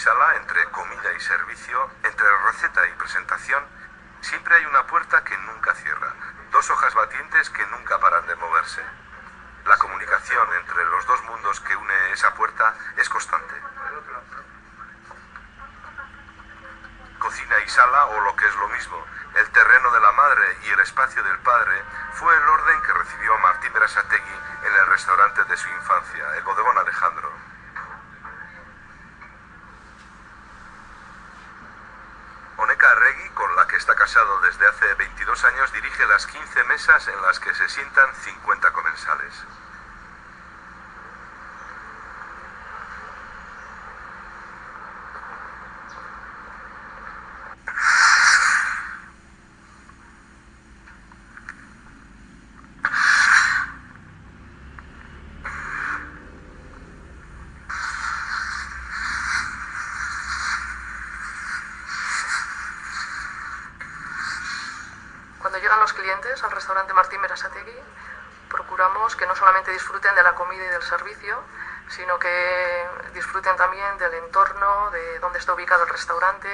sala, entre comida y servicio, entre receta y presentación, siempre hay una puerta que nunca cierra, dos hojas batientes que nunca paran de moverse. La comunicación entre los dos mundos que une esa puerta es constante. Cocina y sala, o lo que es lo mismo, el terreno de la madre y el espacio del padre, fue el orden que recibió Martín Berasategui en el restaurante de su infancia, el bodegón Alejandro. Oneca Arregui, con la que está desde hace 22 años, dirige las 15 mesas en las que se sientan 50 comensales. Llegan los clientes al restaurante Martín Berasategui, procuramos que no solamente disfruten de la comida y del servicio, sino que disfruten también del entorno, de dónde está ubicado el restaurante,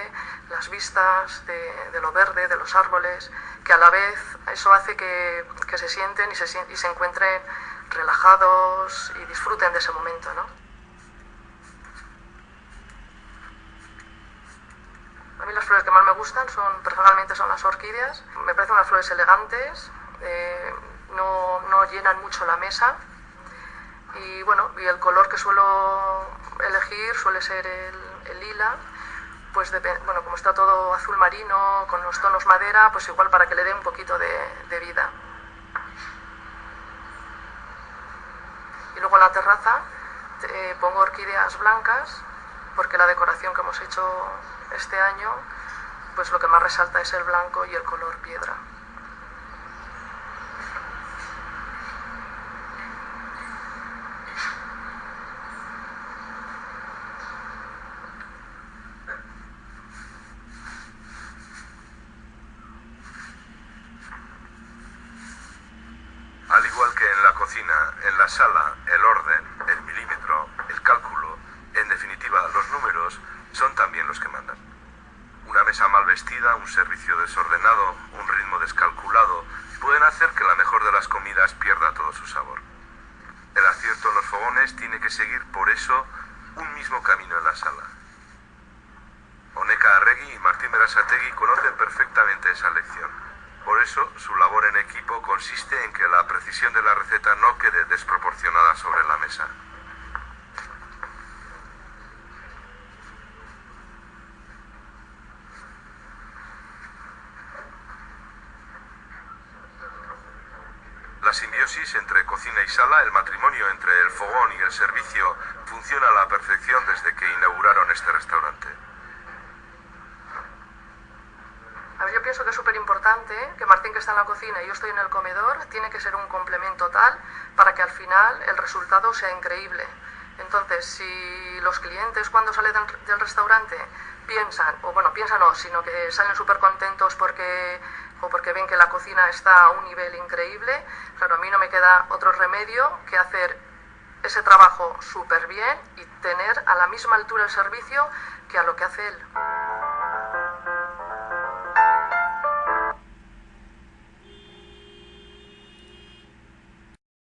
las vistas, de, lo verde, de los árboles, que a la vez eso hace que, se sienten y se, y se encuentren relajados y disfruten de ese momento, ¿no? A mí las flores que más me gustan son, personalmente, son las orquídeas. Me parecen unas flores elegantes, eh, no, no llenan mucho la mesa. Y bueno, y el color que suelo elegir suele ser el, el lila. Pues depe- bueno, como está todo azul marino, con los tonos madera, pues igual para que le dé un poquito de, de vida. Y luego en la terraza eh, pongo orquídeas blancas porque la decoración que hemos hecho este año, pues lo que más resalta es el blanco y el color piedra. Al igual que en la cocina, en la sala, el orden, el milímetro, el cálculo, en definitiva, los números, son también los que mandan. Una mesa mal vestida, un servicio desordenado, un ritmo descalculado, pueden hacer que la mejor de las comidas pierda todo su sabor. El acierto en los fogones tiene que seguir, por eso, un mismo camino en la sala. Oneca Arregui y Martín Berasategui conocen perfectamente esa lección. Por eso, su labor en equipo consiste en que la precisión de la receta no quede desproporcionada sobre la mesa. La simbiosis entre cocina y sala, el matrimonio entre el fogón y el servicio, funciona a la perfección desde que inauguraron este restaurante. A ver, yo pienso que es súper importante que Martín, que está en la cocina y yo estoy en el comedor, tiene que ser un complemento tal para que al final el resultado sea increíble. Entonces, si los clientes cuando salen del, del restaurante piensan, o bueno, piensan no, sino que salen súper contentos porque, o porque ven que la cocina está a un nivel increíble, claro, a mí no me queda otro remedio que hacer ese trabajo súper bien y tener a la misma altura el servicio que a lo que hace él.